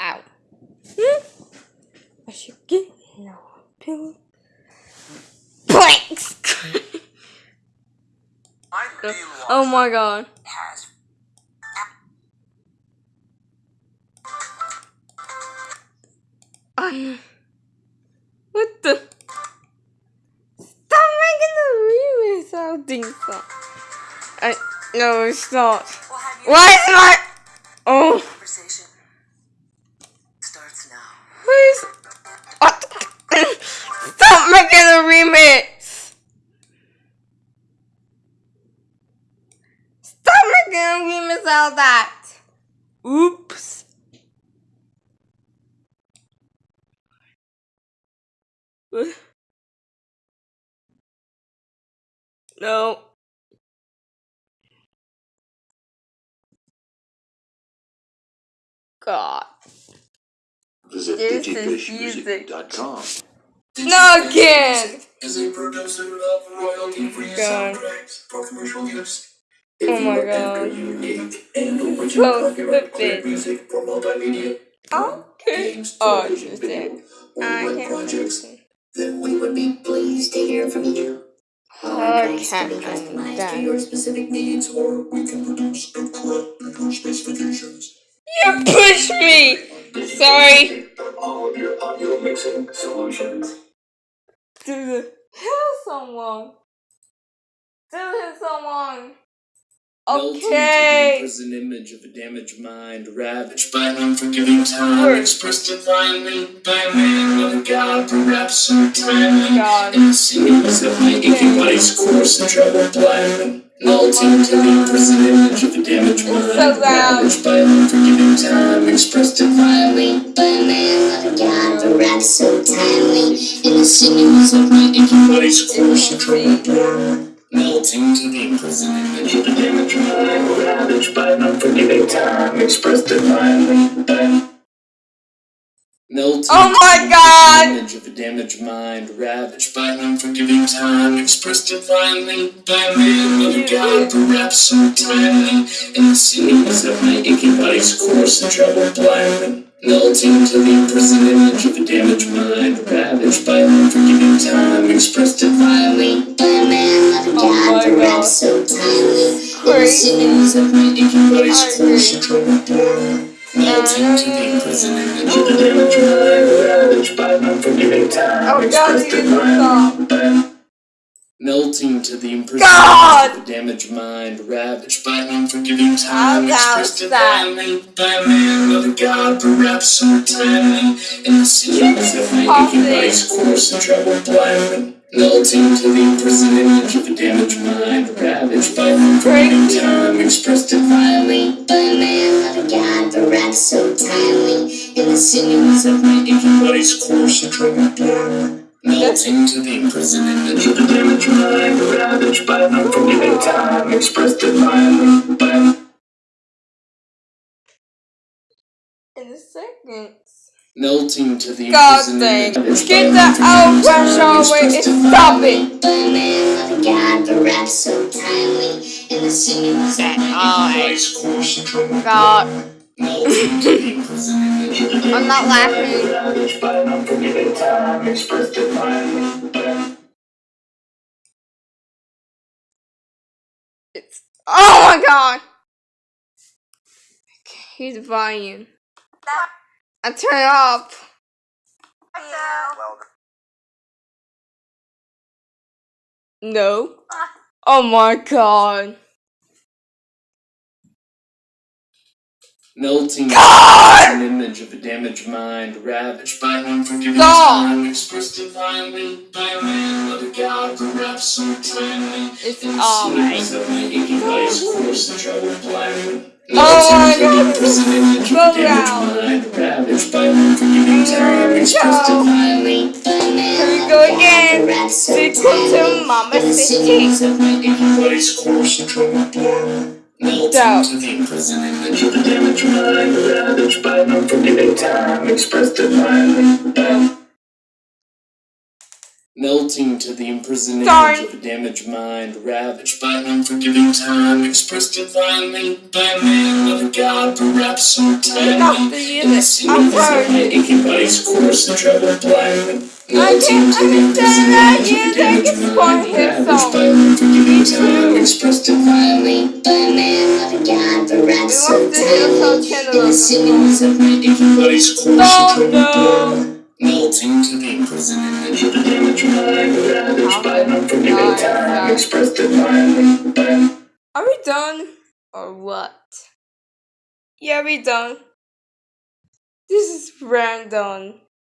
Ow. Hmm? I should get no pill. Planks! oh my god. Has Um, what the? Stop making the remix sounding so. I no, it's not. Well, Why is my? Oh, conversation starts now. Please. What? Stop making a remix. Stop making a remix out that. Oops. No. God. Visit This is music. digifishmusic.com. No again. Is a producer of royalty-free oh God. soundtracks for commercial use. Oh If my you are God. ever unique and original So copyright stupid. music for multimedia, Okay. games, Oh, television, interesting. video, or I can't projects, understand. then we would be pleased to hear from you. Oh, I Advice can be customized to your specific needs, or we can produce a correct to your specifications. You pushed me. Sorry. All of your audio mixing solutions. Dude, kill someone. Dude, someone. Okay. is an image of a damaged mind, ravaged by an unforgiving time, Word. expressed divinely by a man with a god, perhaps so timely. God. In the seams of my aching body's course and travel blindly. Melting to the imprisoned image of a damaged mind, so ravaged by an unforgiving time, expressed divinely by a man with a god, perhaps so timely. In the sinews of my aching body's course and travel blindly. Melting to the imprisoned image of a damaged mind, ravaged by an unforgiving time, expressed divinely by Melting Oh my God. image of a damaged mind, ravaged by an unforgiving time, expressed divinely by a man with god, oh perhaps so timely. In the sinews of my aching body's course and travel blindly. Melting to the imprisoned image of a oh. damaged mind, ravaged by an unforgiving time, expressed divinely by a man with a Oh my god, God. perhaps so timely. In the sinews of my aching body's course and travel blindly. Melting to the imprisoned image of a damaged mind, time, Oh, God, expressed you need to stop. divinely by Melting to the imprisoned God! of a damaged mind, ravaged by an unforgiving time, expressed divinely by a man a god, perhaps so timely. In the seams of my Pause aching it. body's course and travel blindly. Melting to the imprisoned image of a damaged mind, ravaged by an unforgiving time, expressed divinely by a man a god, perhaps so timely. In the sinews of my aching body's course and travel blindly. Melting to the imprisoned image of a damaged mind, ravaged by an unforgiving time, expressed divinely by In a second. Melting to the God imprisoned dang. image Get by the an unforgiving out time, rush away and expressed stop divinely it. by a man with a god, the the I'm not laughing. It's oh my god. He's volume. I turn it off. No. Oh my god. Melting God! an image of a damaged mind, ravaged by unforgiving time, expressed divinely by a man with a god, perhaps so timely. It's In the alright. of my aching body's course and travel blindly. Oh my God, the imprisoned image of so a damaged loud. mind, ravaged by unforgiving time, we expressed go. divinely by a man Here we go again. Sequel to. Mama City. Seams of Melting to the imprisoned image of a damaged mind, ravaged by an unforgiving time, expressed divinely by Melting to the imprisoned Darn. image of a damaged mind, ravaged by an unforgiving time, expressed divinely by a man, not a god, perhaps so the In the sinews of my sorry. aching body's course and travel blindly. I Melting to the understand imprisoned that image of a damaged mind, ravaged by an unforgiving time, expressed divinely by a man, not a god, perhaps so tiny. In the sinews of my aching body's course and Oh, travel to the by an unforgiving time, expressed divinely by Are we done? Or what? Yeah, we done. This is random.